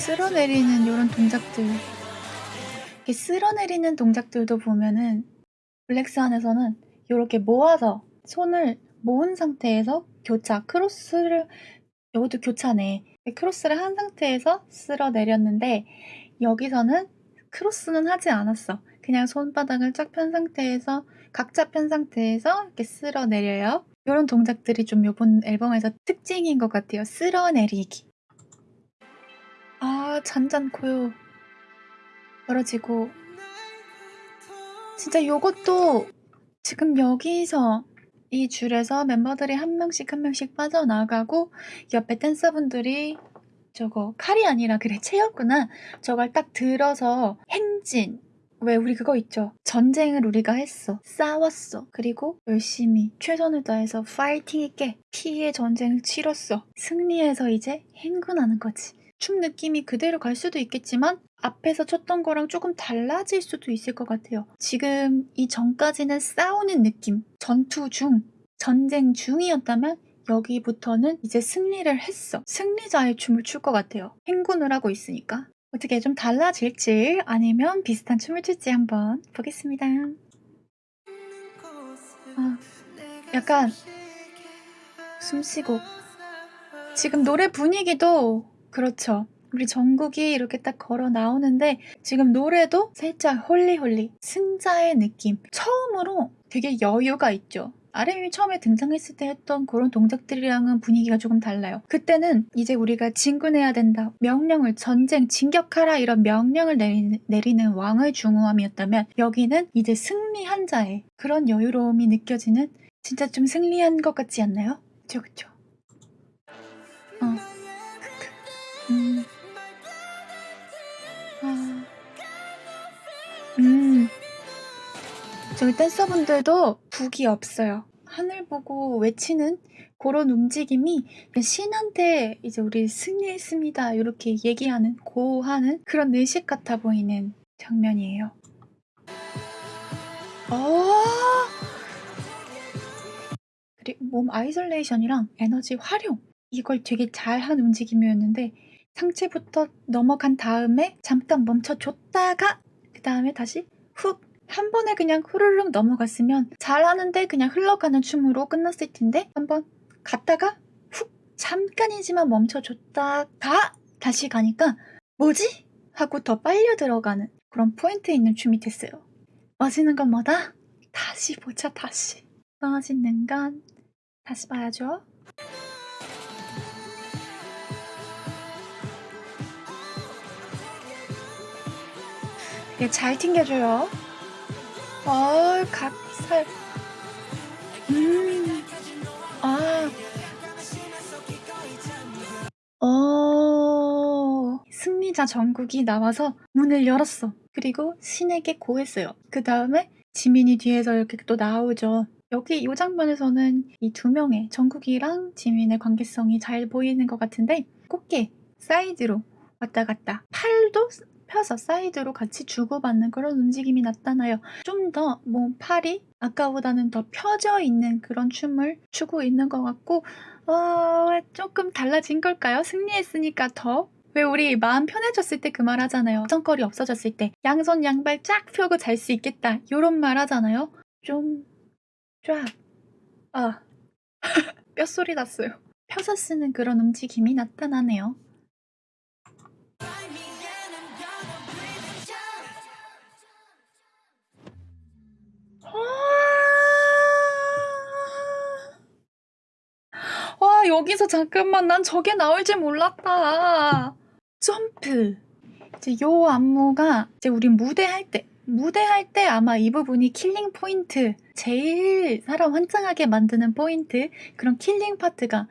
쓸어내리는 요런 동작들. 이렇게 쓸어내리는 동작들도 보면은 블랙스완에서는 요렇게 모아서 손을 모은 상태에서 교차 크로스를 요것도 교차네. 크로스를 한 상태에서 쓸어내렸는데 여기서는 크로스는 하지 않았어. 그냥 손바닥을 쫙 편 상태에서 각자 편 상태에서 이렇게 쓸어내려요. 이런 동작들이 좀 요번 앨범에서 특징인 것 같아요. 쓸어내리기 아 잔잔코요. 떨어지고. 진짜 요것도 지금 여기서 이 줄에서 멤버들이 한 명씩 한 명씩 빠져나가고 옆에 댄서분들이 저거 칼이 아니라 그래 채였구나. 저걸 딱 들어서 행진. 왜 우리 그거 있죠? 전쟁을 우리가 했어. 싸웠어. 그리고 열심히 최선을 다해서 파이팅 있게 피해 전쟁을 치렀어. 승리해서 이제 행군하는 거지 춤 느낌이 그대로 갈 수도 있겠지만 앞에서 쳤던 거랑 조금 달라질 수도 있을 것 같아요. 지금 이 전까지는 싸우는 느낌, 전투 중, 전쟁 중이었다면 여기부터는 이제 승리를 했어. 승리자의 춤을 출 것 같아요. 행군을 하고 있으니까. 어떻게 좀 달라질지 아니면 비슷한 춤을 출지 한번 보겠습니다. 아, 약간 숨쉬고 지금 노래 분위기도 그렇죠. 우리 정국이 이렇게 딱 걸어 나오는데 지금 노래도 살짝 holy holy 승자의 느낌 처음으로 되게 여유가 있죠 RM이 처음에 등장했을 때 했던 그런 동작들이랑은 분위기가 조금 달라요 그때는 이제 우리가 진군해야 된다 명령을 전쟁 진격하라 이런 명령을 내리는, 내리는 왕의 중후함이었다면 여기는 이제 승리한 자의 그런 여유로움이 느껴지는 진짜 좀 승리한 것 같지 않나요? 그쵸 그쵸 어. 저기 댄서분들도 북이 없어요. 하늘 보고 외치는 그런 움직임이 신한테 이제 우리 승리했습니다 이렇게 얘기하는 고하는 그런 의식 같아 보이는 장면이에요. 어 그리고 몸 isolation이랑 에너지 활용 이걸 되게 잘한 움직임이었는데 상체부터 넘어간 다음에 잠깐 멈춰줬다가 그 다음에 다시 훅 한 번에 그냥 후루룩 넘어갔으면 잘하는데 그냥 흘러가는 춤으로 끝났을 텐데 한번 갔다가 훅 잠깐이지만 멈춰줬다가 다시 가니까 뭐지? 하고 더 빨려 들어가는 그런 포인트 있는 춤이 됐어요. 멋있는 건 뭐다? 다시 보자 다시. 멋있는 건 다시 봐야죠. 이게 잘 튕겨줘요. 어, 각살. 음, 아. 어, 승리자 정국이 나와서 문을 열었어. 그리고 신에게 고했어요. 그 다음에 지민이 뒤에서 이렇게 또 나오죠. 여기 이 장면에서는 이 두 명의 정국이랑 지민의 관계성이 잘 보이는 것 같은데 꽃게 사이드로 왔다 갔다 팔도 펴서 사이드로 같이 주고받는 그런 움직임이 나타나요. 좀더뭐 팔이 아까보다는 더 펴져 있는 그런 춤을 추고 있는 것 같고 어, 조금 달라진 걸까요? 승리했으니까 더? 왜 우리 마음 편해졌을 때 그 말 하잖아요. 걱정거리 없어졌을 때 양손 양발 쫙 펴고 잘 수 있겠다 이런 말 하잖아요. 좀 쫙. 아 뼛소리 났어요. 펴서 쓰는 그런 움직임이 나타나네요. 여기서 잠깐만 난 저게 나올 줄 몰랐다. 점프. 이제 요 안무가 이제 우리 무대 할 때 무대 할 때 아마 이 부분이 killing point 제일 사람 환장하게 만드는 포인트 그런 killing part가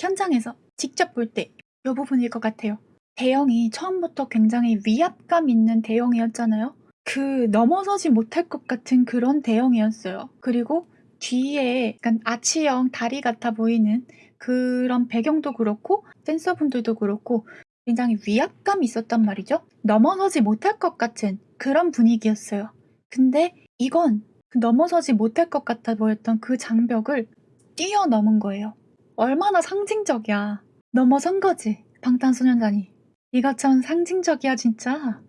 현장에서 직접 볼때이 부분일 것 같아요. 대형이 처음부터 굉장히 위압감 있는 대형이었잖아요. 그 넘어서지 못할 것 같은 그런 대형이었어요. 그리고 뒤에 약간 아치형 다리 같아 보이는 그런 배경도 그렇고 댄서분들도 그렇고 굉장히 위압감이 있었단 말이죠. 넘어서지 못할 것 같은 그런 분위기였어요. 근데 이건 그 넘어서지 못할 것 같아 보였던 그 장벽을 뛰어넘은 거예요. 얼마나 상징적이야. 넘어선 거지. 방탄소년단이. 이거 참 상징적이야 진짜.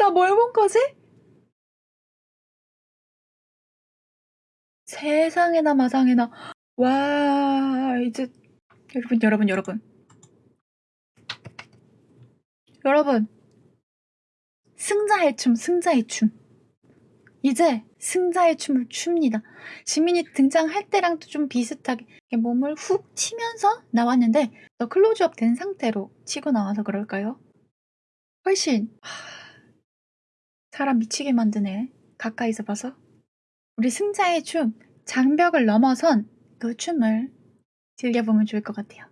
나 뭘 본 거지? 세상에나 마상에나. 와 이제 여러분 여러분 여러분. 여러분. 승자의 춤 승자의 춤. 이제 승자의 춤을 춥니다. 지민이 등장할 때랑도 좀 비슷하게 몸을 훅 치면서 나왔는데 더 클로즈업 된 상태로 치고 나와서 그럴까요? 훨씬 사람 미치게 만드네. 가까이서 봐서. 우리 승자의 춤, 장벽을 넘어선 그 춤을 즐겨보면 좋을 것 같아요.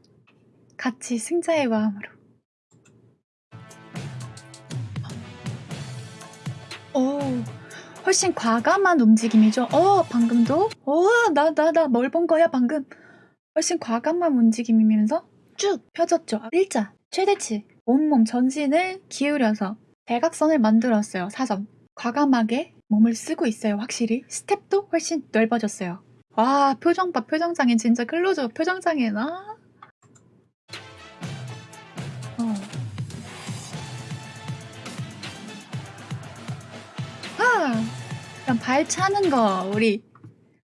같이 승자의 마음으로. 오, 훨씬 과감한 움직임이죠. 어, 방금도? 와, 나, 나, 나 뭘 본 거야, 방금? 훨씬 과감한 움직임이면서 쭉 펴졌죠. 일자, 최대치, 온몸 전신을 기울여서 대각선을 만들었어요. 사선. 과감하게 몸을 쓰고 있어요. 확실히. 스텝도 훨씬 넓어졌어요. 와, 표정 봐. 표정장애 진짜 클로즈업 표정장애 나. 어. 아, 그럼 발 차는 거, 우리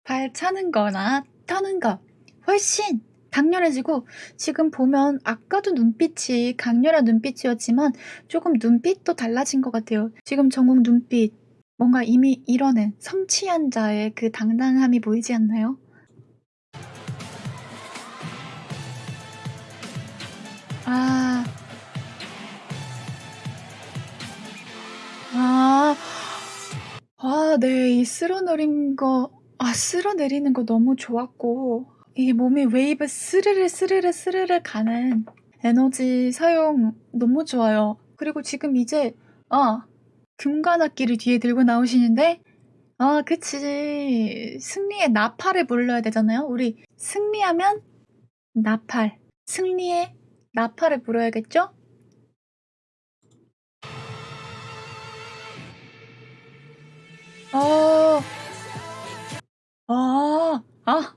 발 차는 거나 터는 거 훨씬 강렬해지고 지금 보면 아까도 눈빛이 강렬한 눈빛이었지만 조금 눈빛도 달라진 것 같아요. 지금 정국 눈빛 뭔가 이미 이뤄낸 성취한 자의 그 당당함이 보이지 않나요? 아, 아, 아, 네, 이 쓸어내린 거, 아, 쓸어내리는 거 너무 좋았고, 이 몸이 웨이브 스르르 스르르 스르르 가는 에너지 사용 너무 좋아요. 그리고 지금 이제, 아, 금관악기를 뒤에 들고 나오시는데, 아, 그치. 승리의 나팔을 불러야 되잖아요. 우리 승리하면 나팔. 승리의 나팔을 불어야겠죠? 어, 아, 아,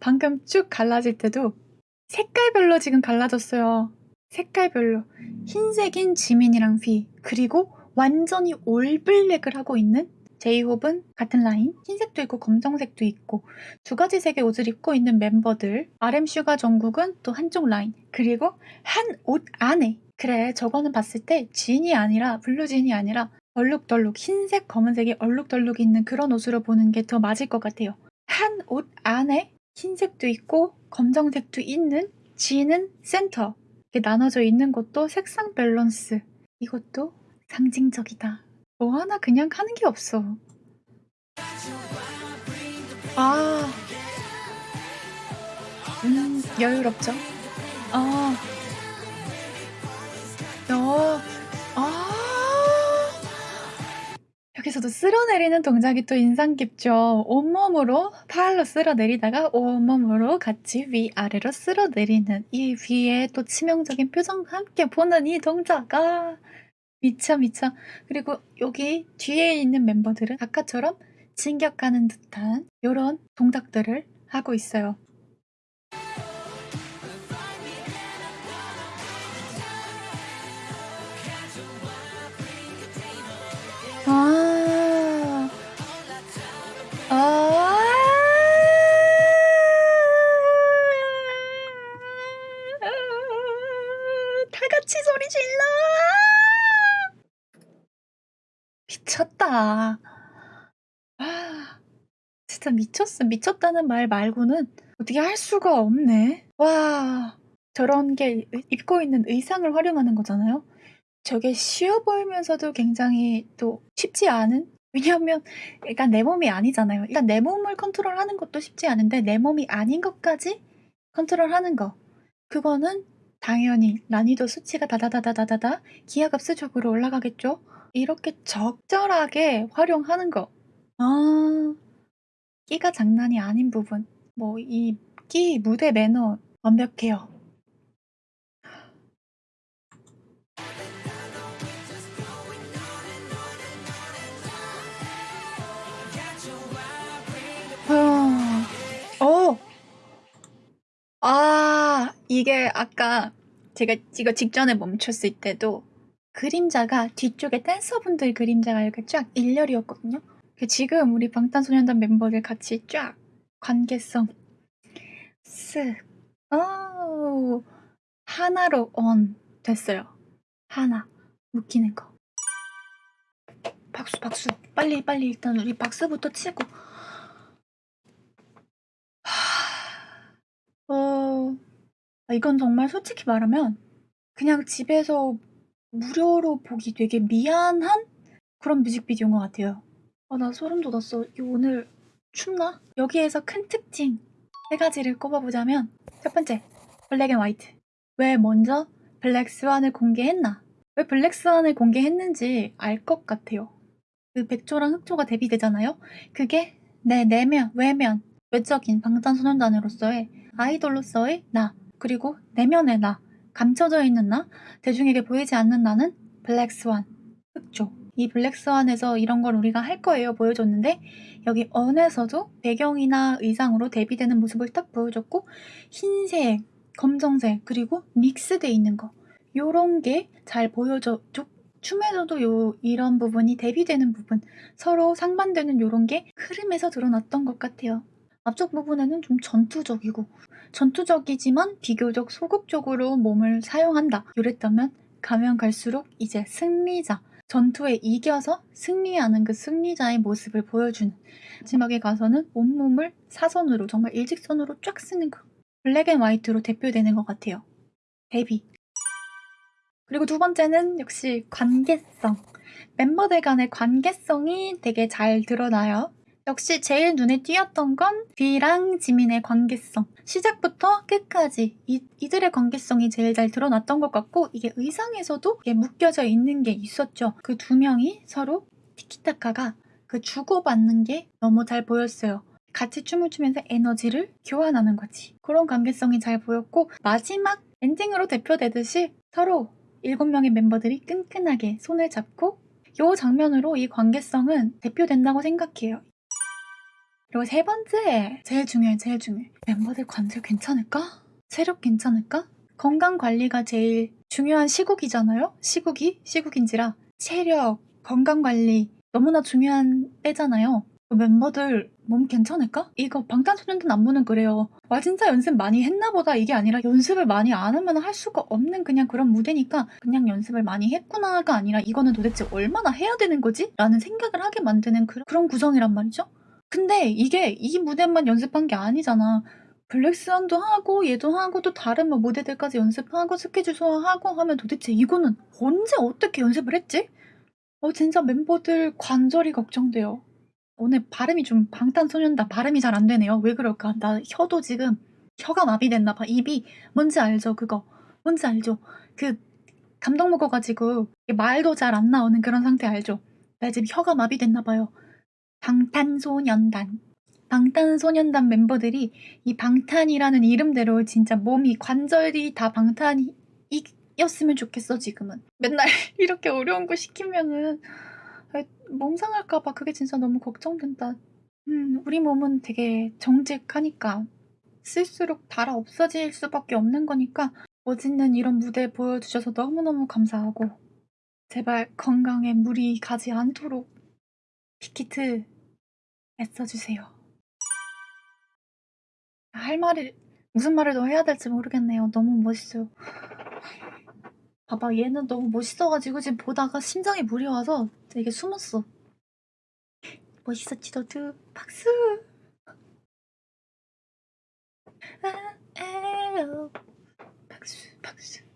방금 쭉 갈라질 때도 색깔별로 지금 갈라졌어요. 색깔별로. 흰색인 지민이랑 휘, 그리고 완전히 올블랙을 하고 있는 제이홉은 같은 라인, 흰색도 있고 검정색도 있고 두 가지 색의 옷을 입고 있는 멤버들 RM 슈가 정국은 또 한쪽 라인 그리고 한 옷 안에 그래 저거는 봤을 때 진이 아니라 블루진이 아니라 얼룩덜룩 흰색 검은색이 얼룩덜룩 있는 그런 옷으로 보는 게 더 맞을 것 같아요 한 옷 안에 흰색도 있고 검정색도 있는 진은 센터. 이렇게 나눠져 있는 것도 색상 밸런스. 이것도 상징적이다. 뭐 하나 그냥 하는 게 없어. 아, 음, 여유롭죠? 아, 여, 아, 여기서도 쓸어내리는 동작이 또 인상 깊죠. 온몸으로 팔로 쓸어내리다가 온몸으로 같이 위아래로 쓸어내리는 이 위에 또 치명적인 표정과 함께 보는 이 동작. 아, 미쳐 미쳐. 그리고 여기 뒤에 있는 멤버들은 아까처럼 진격하는 듯한 이런 동작들을 하고 있어요. 아, 아, 다 같이 소리 질러! 미쳤다. 아, 진짜 미쳤어. 미쳤다는 말 말고는 어떻게 할 수가 없네. 와, 저런 게 입고 있는 의상을 활용하는 거잖아요. 저게 쉬워 보이면서도 굉장히 또 쉽지 않은? 왜냐하면 일단 내 몸이 아니잖아요. 일단 내 몸을 컨트롤하는 것도 쉽지 않은데 내 몸이 아닌 것까지 컨트롤하는 거. 그거는 당연히 난이도 수치가 다다다다다다다 기하급수적으로 올라가겠죠. 이렇게 적절하게 활용하는 거. 아, 끼가 장난이 아닌 부분. 뭐, 이 끼 무대 매너 완벽해요. 이게 아까 제가 이거 직전에 멈췄을 때도 그림자가 뒤쪽에 댄서분들 그림자가 이렇게 쫙 일렬이었거든요. 그 지금 우리 방탄소년단 멤버들 같이 쫙 관계성 쓱 오, 하나로 온 됐어요. 하나 웃기는 거. 박수 박수 빨리 빨리 일단 우리 박수부터 치고 하... 어 이건 정말 솔직히 말하면 그냥 집에서 무료로 보기 되게 미안한 그런 뮤직비디오인 것 같아요. 아, 나 소름 돋았어. 이 오늘 춥나? 여기에서 큰 특징 세 가지를 꼽아보자면 첫 번째, black and white. 왜 먼저 Black Swan을 공개했나? 왜 Black Swan을 공개했는지 알 것 같아요. 그 백조랑 흑조가 데뷔되잖아요. 그게 내 내면, 외면, 외적인 방탄소년단으로서의 아이돌로서의 나, 그리고 내면의 나, 감춰져 있는 나, 대중에게 보이지 않는 나는 블랙스완, 흑조. 이 블랙스완에서 이런 걸 우리가 할 거예요 보여줬는데 여기 언에서도 배경이나 의상으로 대비되는 모습을 딱 보여줬고 흰색, 검정색 그리고 믹스돼 있는 거 요런 게 잘 보여줘 춤에서도 요 이런 부분이 대비되는 부분 서로 상반되는 요런 게 흐름에서 드러났던 것 같아요. 앞쪽 부분에는 좀 전투적이고 전투적이지만 비교적 소극적으로 몸을 사용한다. 이랬다면 가면 갈수록 이제 승리자 전투에 이겨서 승리하는 그 승리자의 모습을 보여주는 마지막에 가서는 온몸을 사선으로 정말 일직선으로 쫙 쓰는 그 black and white로 대표되는 것 같아요. 데뷔 그리고 두 번째는 역시 관계성 멤버들 간의 관계성이 되게 잘 드러나요. 역시 제일 눈에 띄었던 건 뷔랑 지민의 관계성. 시작부터 끝까지 이, 이들의 관계성이 제일 잘 드러났던 것 같고 이게 의상에서도 이게 묶여져 있는 게 있었죠. 그 두 명이 서로 티키타카가 그 주고받는 게 너무 잘 보였어요. 같이 춤을 추면서 에너지를 교환하는 거지. 그런 관계성이 잘 보였고 마지막 엔딩으로 대표되듯이 서로 일곱 명의 멤버들이 끈끈하게 손을 잡고 이 장면으로 이 관계성은 대표된다고 생각해요. 그리고 세 번째, 제일 중요해, 제일 중요해. 멤버들 관절 괜찮을까? 체력 괜찮을까? 건강 관리가 제일 중요한 시국이잖아요? 시국이? 시국인지라 체력, 건강 관리 너무나 중요한 때잖아요. 멤버들 몸 괜찮을까? 이거 방탄소년단 안무는 그래요. 와 진짜 연습 많이 했나 보다 이게 아니라 연습을 많이 안 하면 할 수가 없는 그냥 그런 무대니까 그냥 연습을 많이 했구나가 아니라 이거는 도대체 얼마나 해야 되는 거지? 라는 생각을 하게 만드는 그런 구성이란 말이죠. 근데 이게 이 무대만 연습한 게 아니잖아. 블랙스완도 하고 얘도 하고 또 다른 뭐 무대들까지 연습하고 스케줄 소화하고 하면 도대체 이거는 언제 어떻게 연습을 했지? 어 진짜 멤버들 관절이 걱정돼요. 오늘 발음이 좀 방탄소년단 발음이 잘 안 되네요. 왜 그럴까? 나 혀도 지금 혀가 마비됐나 봐. 입이 뭔지 알죠? 그거 뭔지 알죠? 그 감동 먹어가지고 말도 잘 안 나오는 그런 상태 알죠? 나 지금 혀가 마비됐나 봐요. 방탄소년단. 방탄소년단 멤버들이 이 방탄이라는 이름대로 진짜 몸이 관절이 다 방탄이었으면 좋겠어 지금은. 맨날 이렇게 어려운 거 시키면은 몸 상할까봐 그게 진짜 너무 걱정된다. 음, 우리 몸은 되게 정직하니까 쓸수록 달아 없어질 수밖에 없는 거니까 멋있는 이런 무대 보여주셔서 너무너무 감사하고 제발 건강에 무리 가지 않도록 빅히트 애써주세요. 할 말이 무슨 말을 더 해야 될지 모르겠네요. 너무 멋있어요. 봐봐 얘는 너무 멋있어가지고 지금 보다가 심장이 무리 와서 되게 숨었어. 멋있었지 너도 박수. 아, 에요. 박수 박수.